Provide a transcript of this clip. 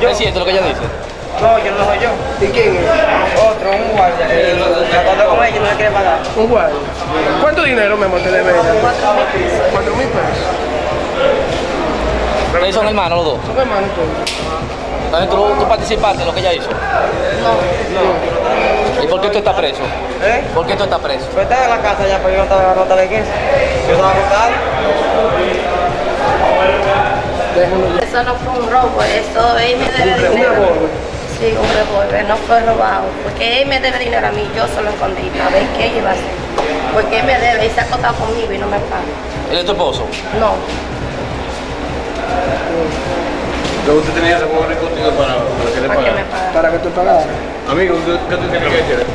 yo. ¿Es cierto lo que ella dice? No, yo no soy yo. ¿Y quién es? Otro, un guardia. Eh, tratando con ella y no le quiere pagar. Un guardia. ¿Cuánto dinero, mi amor, te debe ella? Cuatro mil pesos. Ustedes son hermanos los dos. Son hermanos todos. Entonces tú, tú participaste en lo que ella hizo. No. ¿Y por qué tú estás preso? ¿Eh? ¿Por qué tú estás preso? Yo estaba en la casa ya, pero yo no estaba, no estaba en eso. Yo estaba acostado. Eso no fue un robo, eso él me debe Un dinero. revólver. Sí, un revólver, no fue robado. Porque él me debe dinero a mí, yo se lo escondí para ver qué iba a hacer. Porque él me debe, él se ha acostado conmigo y no me paga. ¿Él es tu esposo? No, Luego usted tenía ese pobre contigo para, para que le para que me pagara. pague. Para que tú pagaras. Amigo, ¿qué qué tú tienes que decir?